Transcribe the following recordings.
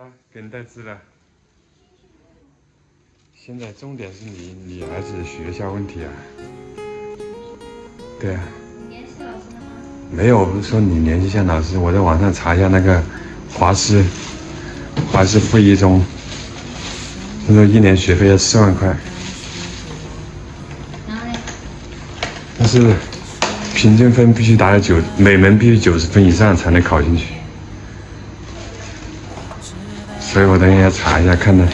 来，给你带字了。现在重点是你你儿子学校问题啊。对啊。联系老师了吗？没有，我不是说你联系一下老师，我在网上查一下那个华师，华师附一中，他说一年学费要四万块，然后呢？但是平均分必须达到九，每门必须九十分以上才能考进去。所以我等一下查一下，看看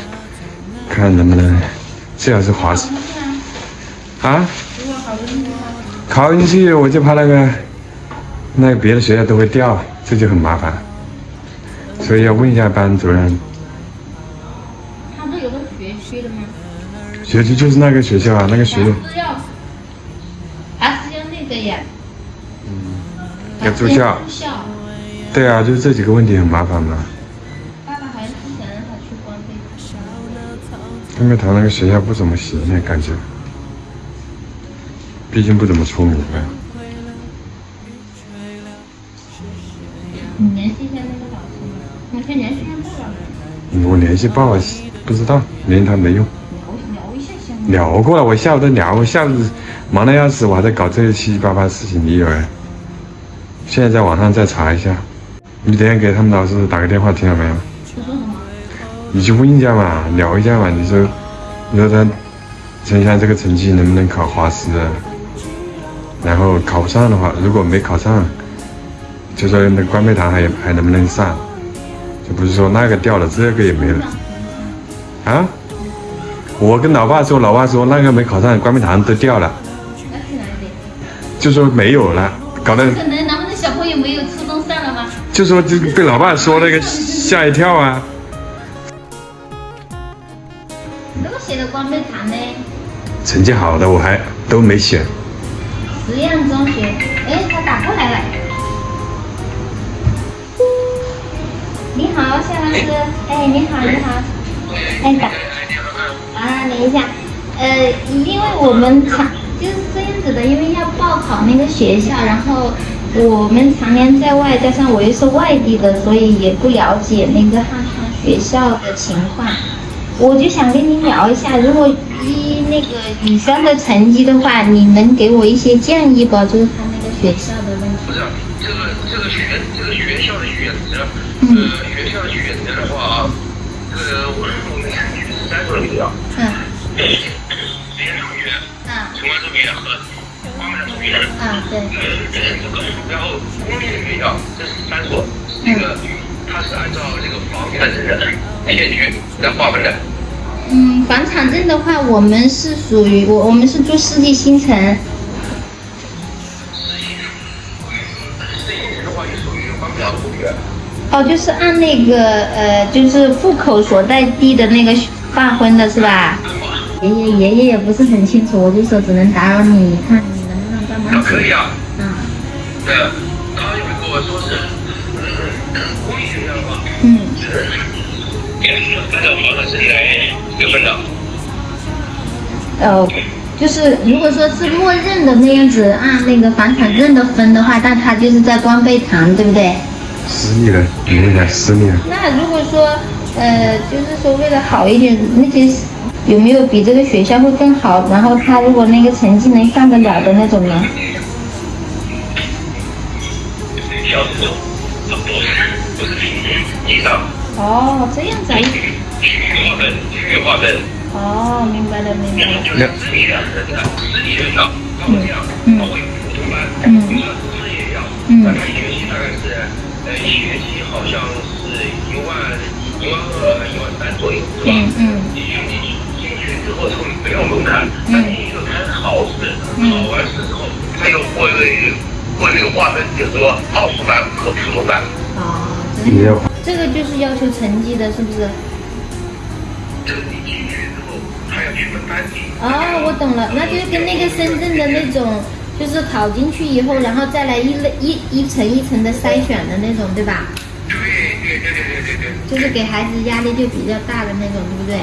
看能不能，最好是华师啊。如果考不进去我就怕那个，那个别的学校都会掉，这就很麻烦。所以要问一下班主任，他不是有个学区的吗？学区就是那个学校啊，那个学校还是要，那个呀？要住校。住校。对啊，就是这几个问题很麻烦嘛。爸爸还是想让他去官费。因为他那个学校不怎么行，那感觉，毕竟不怎么出名啊。你联系一下那个老师吗？我先联系一下爸爸嘛。我联系爸爸不知道，联系他没用。聊聊一下先。聊过了，我下午都聊，我下午忙得要死，我还在搞这些七七八八的事情，你以为？现在在网上再查一下，你等下给他们老师打个电话，听到没有？你去问一下嘛，聊一下嘛，你说，你说他陈翔这个成绩能不能考华师啊？然后考不上的话，如果没考上，就说那官配堂还还能不能上？就不是说那个掉了，这个也没了啊？我跟老爸说，老爸说那个没考上，官配堂都掉了，那去哪里？就说没有了，搞得可能咱们的小朋友没有初中上了吗？就说就被老爸说那个吓一跳啊。写的光背堂呢？成绩好的我还都没写，实验中学。哎，他打过来了。你好，夏老师。哎，你好，你好。哎，打。啊，等一下。呃，因为我们常就是这样子的，因为要报考那个学校，然后我们常年在外，加上我又是外地的，所以也不了解那个学校的情况。我就想跟你聊一下，如果依那个女生的成绩的话，你能给我一些建议不？就是他那个学校的问题。不是这个这个学这个学校的选择，呃，学校选择的话啊，这个我我们选举是三所学校，嗯实验中学、啊城关中学和花满中学。啊，对，这个，然后公立的学校这是三所，那个它是按照这个房产证的片区来划分的。嗯，房产证的话，我们是属于我我们是住世纪新城。哦，就是按那个呃，就是户口所在地的那个划分的是吧？爷爷爷爷也不是很清楚，我就说只能打扰你，看你能不能帮忙可以啊，嗯。对，他有跟我说是，嗯。按照房产证来给分的。呃，就是如果说是默认的那样子按那个房产证的分的话，那他就是在光背堂，对不对？私立的，你问一下私立的。那如果说呃，就是说为了好一点，那些有没有比这个学校会更好？然后他如果那个成绩能上得了的那种呢？不是不是平均以上，哦，这样子啊。区域划分，区域划分。哦，明白了，明白了。就是私立的，私立学校，他们这样，嗯。他会普通班，嗯。你说私立学校，嗯。那他一学期大概是，呃，一学期好像是一万一万二、一万三左右，是吧？嗯。嗯。你去你进去之后，他们没有门槛，那你就开始考试，考完试之后，他又会会有划分，就是说奥数班和普通班。哦，你要这个就是要求成绩的，是不是？这个你进去之后，还要去分班级。哦，我懂了，那就是跟那个深圳的那种，就是考进去以后，然后再来一类一一层一层的筛选的那种，对吧？对对对对对对对。就是给孩子压力就比较大的那种，对不对？